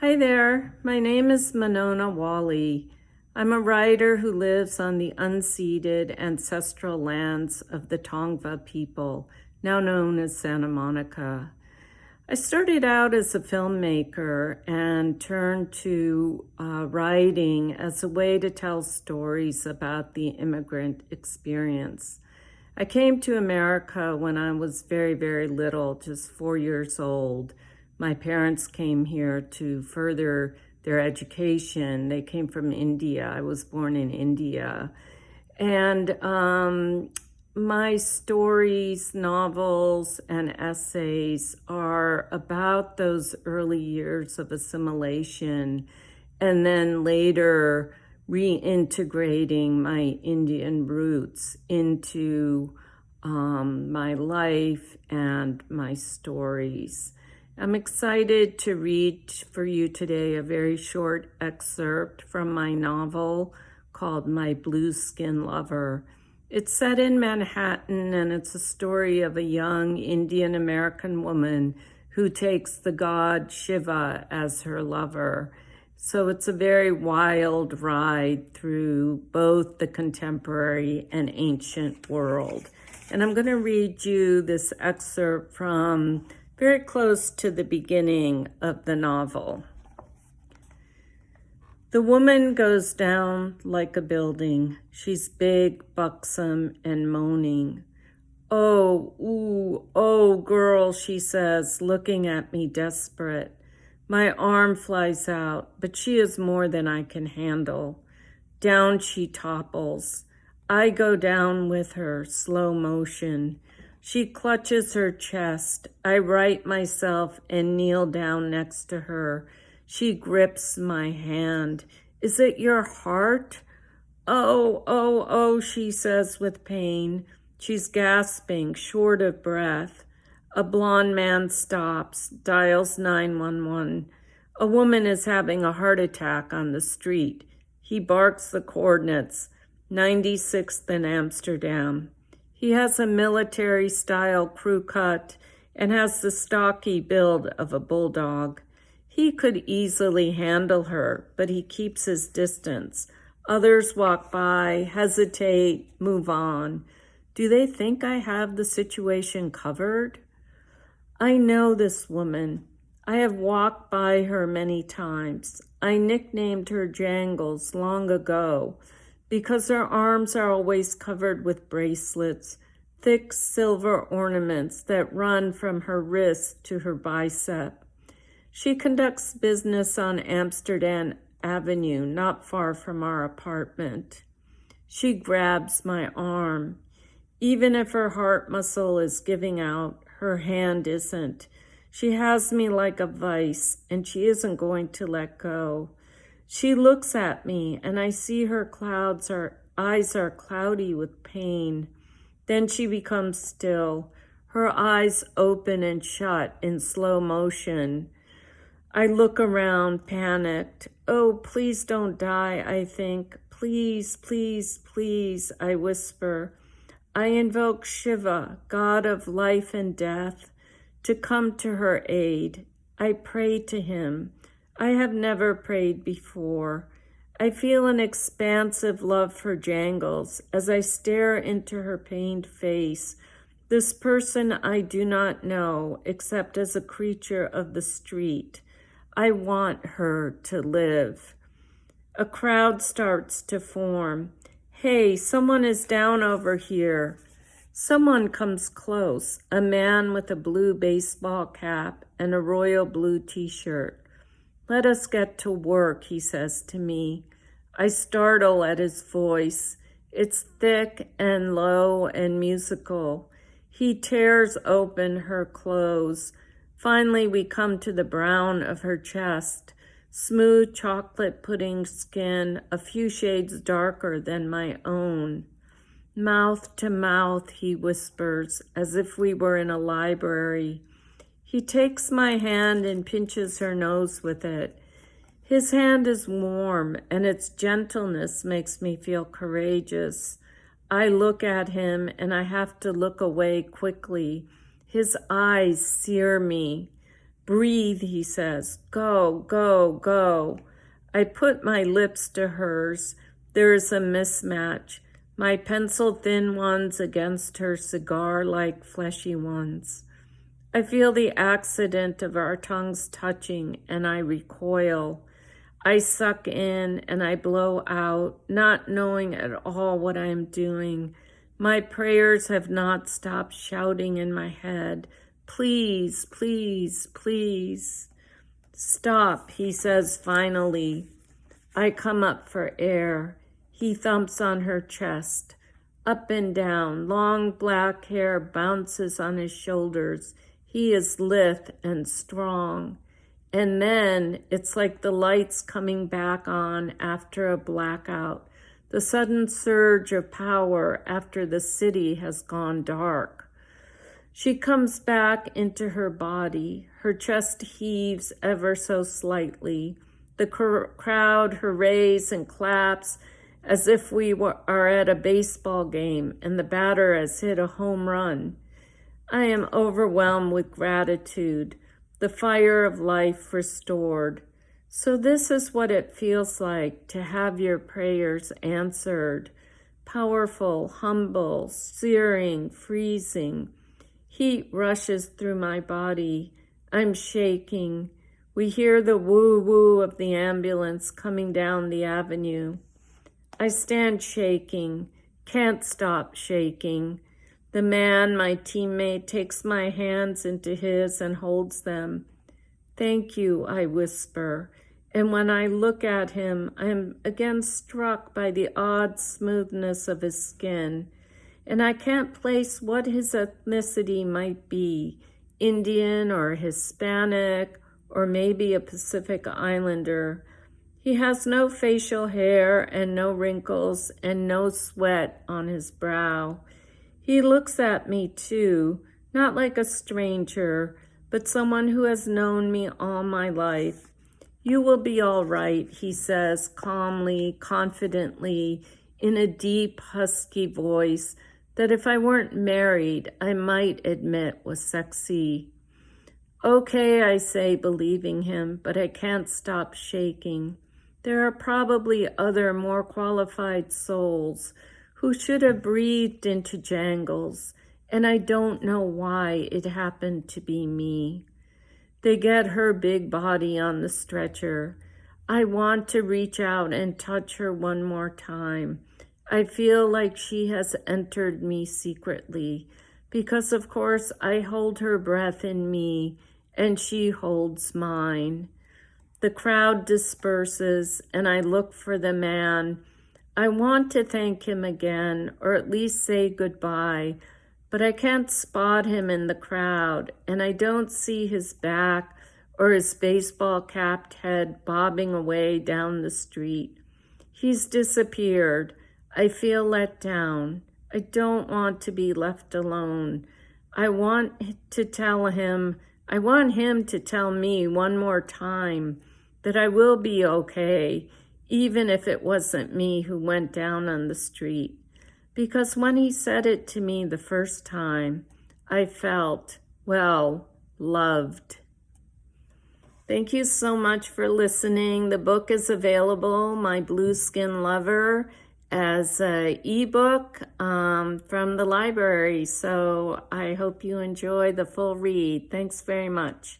Hi there, my name is Monona Wali. I'm a writer who lives on the unceded ancestral lands of the Tongva people, now known as Santa Monica. I started out as a filmmaker and turned to uh, writing as a way to tell stories about the immigrant experience. I came to America when I was very, very little, just four years old. My parents came here to further their education. They came from India. I was born in India. And um, my stories, novels, and essays are about those early years of assimilation and then later reintegrating my Indian roots into um, my life and my stories. I'm excited to read for you today a very short excerpt from my novel called My Blue Skin Lover. It's set in Manhattan and it's a story of a young Indian American woman who takes the god Shiva as her lover. So it's a very wild ride through both the contemporary and ancient world. And I'm going to read you this excerpt from very close to the beginning of the novel. The woman goes down like a building. She's big, buxom, and moaning. Oh, ooh, oh, girl, she says, looking at me desperate. My arm flies out, but she is more than I can handle. Down she topples. I go down with her, slow motion. She clutches her chest. I right myself and kneel down next to her. She grips my hand. Is it your heart? Oh, oh, oh, she says with pain. She's gasping, short of breath. A blond man stops, dials 911. A woman is having a heart attack on the street. He barks the coordinates, 96th in Amsterdam. He has a military style crew cut and has the stocky build of a bulldog. He could easily handle her, but he keeps his distance. Others walk by, hesitate, move on. Do they think I have the situation covered? I know this woman. I have walked by her many times. I nicknamed her Jangles long ago because her arms are always covered with bracelets, thick silver ornaments that run from her wrist to her bicep. She conducts business on Amsterdam Avenue, not far from our apartment. She grabs my arm. Even if her heart muscle is giving out, her hand isn't. She has me like a vice, and she isn't going to let go. She looks at me, and I see her clouds are eyes are cloudy with pain. Then she becomes still, her eyes open and shut in slow motion. I look around, panicked. Oh, please don't die, I think. Please, please, please, I whisper. I invoke Shiva, God of life and death, to come to her aid. I pray to him. I have never prayed before. I feel an expansive love for Jangles as I stare into her pained face, this person I do not know except as a creature of the street. I want her to live. A crowd starts to form. Hey, someone is down over here. Someone comes close, a man with a blue baseball cap and a royal blue t-shirt. Let us get to work, he says to me. I startle at his voice. It's thick and low and musical. He tears open her clothes. Finally, we come to the brown of her chest smooth chocolate pudding skin, a few shades darker than my own. Mouth to mouth, he whispers, as if we were in a library. He takes my hand and pinches her nose with it. His hand is warm, and its gentleness makes me feel courageous. I look at him, and I have to look away quickly. His eyes sear me. Breathe, he says. Go, go, go. I put my lips to hers. There is a mismatch. My pencil thin ones against her cigar like fleshy ones. I feel the accident of our tongues touching and I recoil. I suck in and I blow out, not knowing at all what I am doing. My prayers have not stopped shouting in my head. Please, please, please. Stop, he says finally. I come up for air. He thumps on her chest. Up and down, long black hair bounces on his shoulders. He is lithe and strong. And then it's like the lights coming back on after a blackout, the sudden surge of power after the city has gone dark. She comes back into her body. Her chest heaves ever so slightly. The crowd hurrays and claps as if we were, are at a baseball game and the batter has hit a home run. I am overwhelmed with gratitude, the fire of life restored. So this is what it feels like to have your prayers answered. Powerful, humble, searing, freezing. Heat rushes through my body. I'm shaking. We hear the woo-woo of the ambulance coming down the avenue. I stand shaking, can't stop shaking. The man, my teammate, takes my hands into his and holds them. Thank you, I whisper. And when I look at him, I am again struck by the odd smoothness of his skin. And I can't place what his ethnicity might be, Indian or Hispanic, or maybe a Pacific Islander. He has no facial hair and no wrinkles and no sweat on his brow. He looks at me too, not like a stranger, but someone who has known me all my life. You will be all right, he says calmly, confidently, in a deep, husky voice that if I weren't married, I might admit was sexy. Okay, I say, believing him, but I can't stop shaking. There are probably other more qualified souls who should have breathed into Jangles, and I don't know why it happened to be me. They get her big body on the stretcher. I want to reach out and touch her one more time. I feel like she has entered me secretly because, of course, I hold her breath in me and she holds mine. The crowd disperses and I look for the man I want to thank him again, or at least say goodbye, but I can't spot him in the crowd, and I don't see his back or his baseball capped head bobbing away down the street. He's disappeared. I feel let down. I don't want to be left alone. I want to tell him, I want him to tell me one more time that I will be okay, even if it wasn't me who went down on the street. Because when he said it to me the first time, I felt, well, loved. Thank you so much for listening. The book is available, My Blue Skin Lover, as an ebook um, from the library. So I hope you enjoy the full read. Thanks very much.